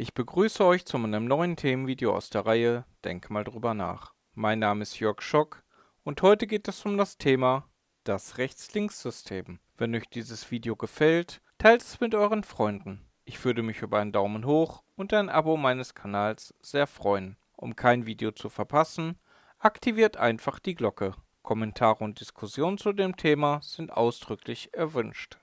Ich begrüße euch zu einem neuen Themenvideo aus der Reihe Denk mal drüber nach. Mein Name ist Jörg Schock und heute geht es um das Thema das Rechts-Links-System. Wenn euch dieses Video gefällt, teilt es mit euren Freunden. Ich würde mich über einen Daumen hoch und ein Abo meines Kanals sehr freuen. Um kein Video zu verpassen, aktiviert einfach die Glocke. Kommentare und Diskussionen zu dem Thema sind ausdrücklich erwünscht.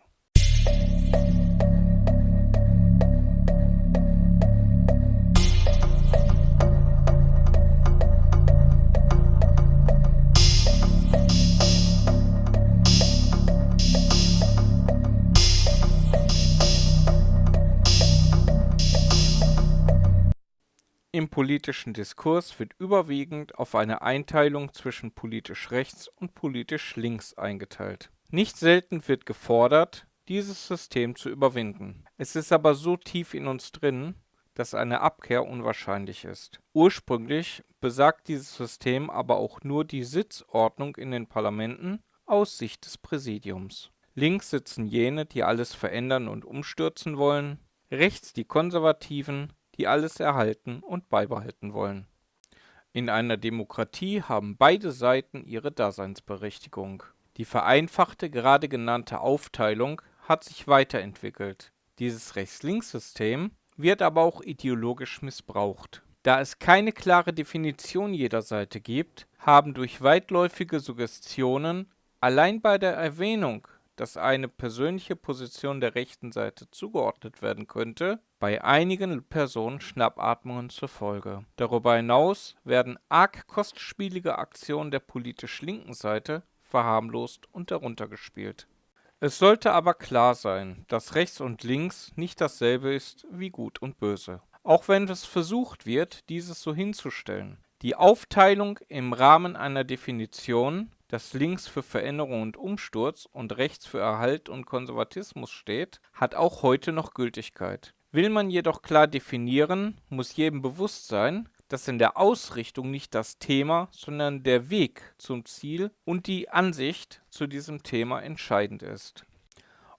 Im politischen Diskurs wird überwiegend auf eine Einteilung zwischen politisch rechts und politisch links eingeteilt. Nicht selten wird gefordert, dieses System zu überwinden. Es ist aber so tief in uns drin, dass eine Abkehr unwahrscheinlich ist. Ursprünglich besagt dieses System aber auch nur die Sitzordnung in den Parlamenten aus Sicht des Präsidiums. Links sitzen jene, die alles verändern und umstürzen wollen, rechts die Konservativen, die alles erhalten und beibehalten wollen. In einer Demokratie haben beide Seiten ihre Daseinsberechtigung. Die vereinfachte gerade genannte Aufteilung hat sich weiterentwickelt. Dieses Rechts-Links-System wird aber auch ideologisch missbraucht. Da es keine klare Definition jeder Seite gibt, haben durch weitläufige Suggestionen allein bei der Erwähnung dass eine persönliche Position der rechten Seite zugeordnet werden könnte, bei einigen Personen Schnappatmungen zur Folge. Darüber hinaus werden arg kostspielige Aktionen der politisch linken Seite verharmlost und heruntergespielt. Es sollte aber klar sein, dass rechts und links nicht dasselbe ist wie gut und böse. Auch wenn es versucht wird, dieses so hinzustellen. Die Aufteilung im Rahmen einer Definition dass links für Veränderung und Umsturz und rechts für Erhalt und Konservatismus steht, hat auch heute noch Gültigkeit. Will man jedoch klar definieren, muss jedem bewusst sein, dass in der Ausrichtung nicht das Thema, sondern der Weg zum Ziel und die Ansicht zu diesem Thema entscheidend ist.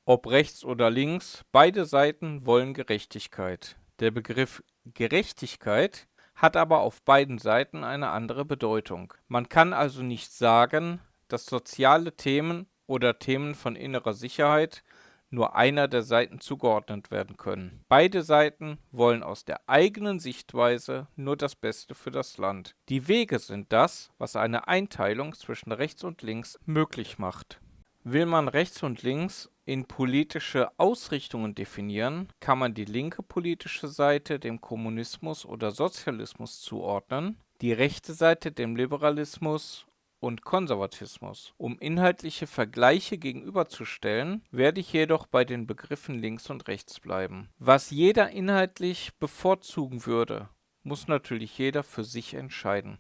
Ob rechts oder links, beide Seiten wollen Gerechtigkeit. Der Begriff Gerechtigkeit hat aber auf beiden Seiten eine andere Bedeutung. Man kann also nicht sagen, dass soziale Themen oder Themen von innerer Sicherheit nur einer der Seiten zugeordnet werden können. Beide Seiten wollen aus der eigenen Sichtweise nur das Beste für das Land. Die Wege sind das, was eine Einteilung zwischen rechts und links möglich macht. Will man rechts und links in politische Ausrichtungen definieren, kann man die linke politische Seite dem Kommunismus oder Sozialismus zuordnen, die rechte Seite dem Liberalismus und Konservatismus. Um inhaltliche Vergleiche gegenüberzustellen, werde ich jedoch bei den Begriffen links und rechts bleiben. Was jeder inhaltlich bevorzugen würde, muss natürlich jeder für sich entscheiden.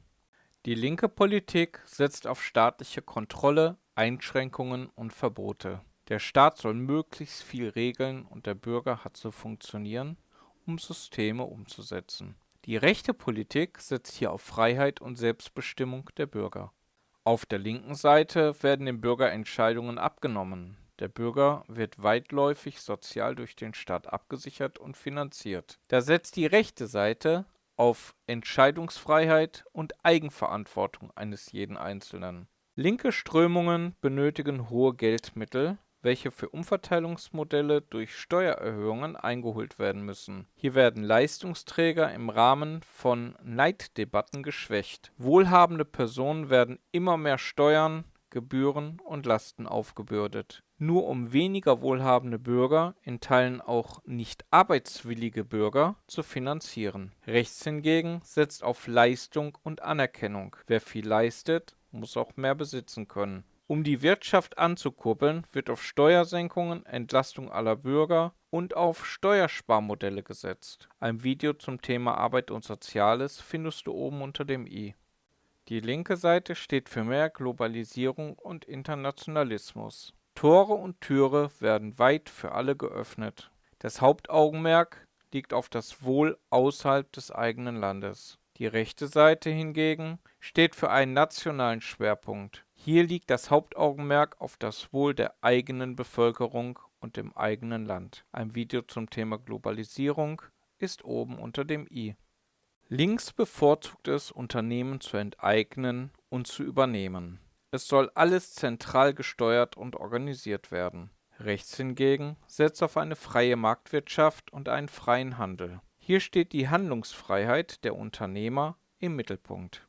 Die linke Politik setzt auf staatliche Kontrolle, Einschränkungen und Verbote. Der Staat soll möglichst viel regeln und der Bürger hat zu funktionieren, um Systeme umzusetzen. Die rechte Politik setzt hier auf Freiheit und Selbstbestimmung der Bürger. Auf der linken Seite werden dem Bürger Entscheidungen abgenommen. Der Bürger wird weitläufig sozial durch den Staat abgesichert und finanziert. Da setzt die rechte Seite auf Entscheidungsfreiheit und Eigenverantwortung eines jeden Einzelnen. Linke Strömungen benötigen hohe Geldmittel, welche für Umverteilungsmodelle durch Steuererhöhungen eingeholt werden müssen. Hier werden Leistungsträger im Rahmen von Neiddebatten geschwächt. Wohlhabende Personen werden immer mehr Steuern, Gebühren und Lasten aufgebürdet. Nur um weniger wohlhabende Bürger, in Teilen auch nicht arbeitswillige Bürger, zu finanzieren. Rechts hingegen setzt auf Leistung und Anerkennung. Wer viel leistet, muss auch mehr besitzen können. Um die Wirtschaft anzukurbeln, wird auf Steuersenkungen, Entlastung aller Bürger und auf Steuersparmodelle gesetzt. Ein Video zum Thema Arbeit und Soziales findest du oben unter dem i. Die linke Seite steht für mehr Globalisierung und Internationalismus. Tore und Türe werden weit für alle geöffnet. Das Hauptaugenmerk liegt auf das Wohl außerhalb des eigenen Landes. Die rechte Seite hingegen steht für einen nationalen Schwerpunkt. Hier liegt das Hauptaugenmerk auf das Wohl der eigenen Bevölkerung und dem eigenen Land. Ein Video zum Thema Globalisierung ist oben unter dem i. Links bevorzugt es, Unternehmen zu enteignen und zu übernehmen. Es soll alles zentral gesteuert und organisiert werden. Rechts hingegen setzt auf eine freie Marktwirtschaft und einen freien Handel. Hier steht die Handlungsfreiheit der Unternehmer im Mittelpunkt.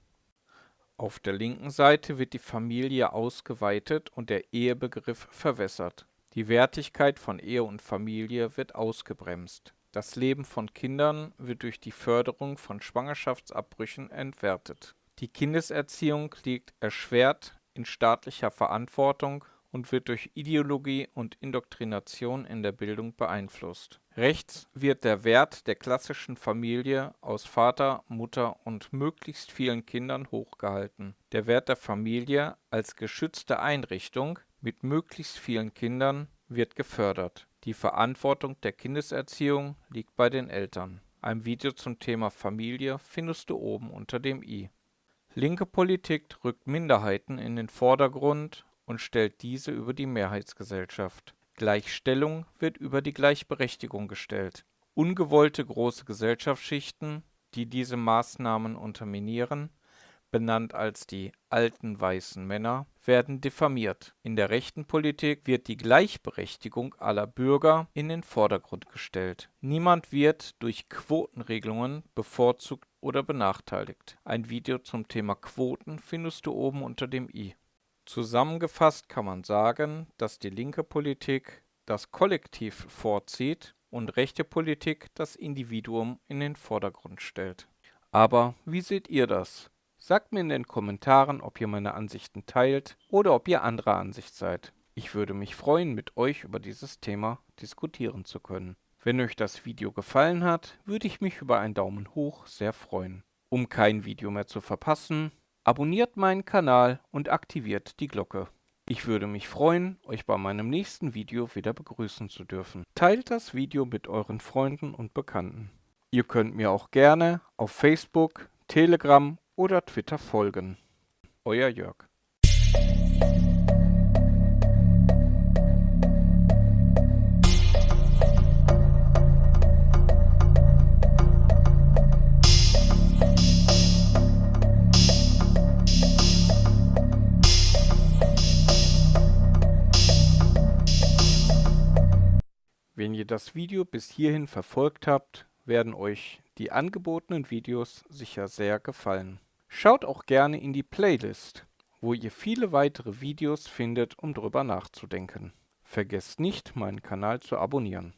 Auf der linken Seite wird die Familie ausgeweitet und der Ehebegriff verwässert. Die Wertigkeit von Ehe und Familie wird ausgebremst. Das Leben von Kindern wird durch die Förderung von Schwangerschaftsabbrüchen entwertet. Die Kindeserziehung liegt erschwert in staatlicher Verantwortung und wird durch Ideologie und Indoktrination in der Bildung beeinflusst. Rechts wird der Wert der klassischen Familie aus Vater, Mutter und möglichst vielen Kindern hochgehalten. Der Wert der Familie als geschützte Einrichtung mit möglichst vielen Kindern wird gefördert. Die Verantwortung der Kindeserziehung liegt bei den Eltern. Ein Video zum Thema Familie findest du oben unter dem i. Linke Politik rückt Minderheiten in den Vordergrund und stellt diese über die Mehrheitsgesellschaft. Gleichstellung wird über die Gleichberechtigung gestellt. Ungewollte große Gesellschaftsschichten, die diese Maßnahmen unterminieren, benannt als die alten weißen Männer, werden diffamiert. In der rechten Politik wird die Gleichberechtigung aller Bürger in den Vordergrund gestellt. Niemand wird durch Quotenregelungen bevorzugt oder benachteiligt. Ein Video zum Thema Quoten findest du oben unter dem i. Zusammengefasst kann man sagen, dass die linke Politik das Kollektiv vorzieht und rechte Politik das Individuum in den Vordergrund stellt. Aber wie seht ihr das? Sagt mir in den Kommentaren, ob ihr meine Ansichten teilt oder ob ihr anderer Ansicht seid. Ich würde mich freuen, mit euch über dieses Thema diskutieren zu können. Wenn euch das Video gefallen hat, würde ich mich über einen Daumen hoch sehr freuen. Um kein Video mehr zu verpassen, Abonniert meinen Kanal und aktiviert die Glocke. Ich würde mich freuen, euch bei meinem nächsten Video wieder begrüßen zu dürfen. Teilt das Video mit euren Freunden und Bekannten. Ihr könnt mir auch gerne auf Facebook, Telegram oder Twitter folgen. Euer Jörg. Das Video bis hierhin verfolgt habt, werden euch die angebotenen Videos sicher sehr gefallen. Schaut auch gerne in die Playlist, wo ihr viele weitere Videos findet, um drüber nachzudenken. Vergesst nicht, meinen Kanal zu abonnieren.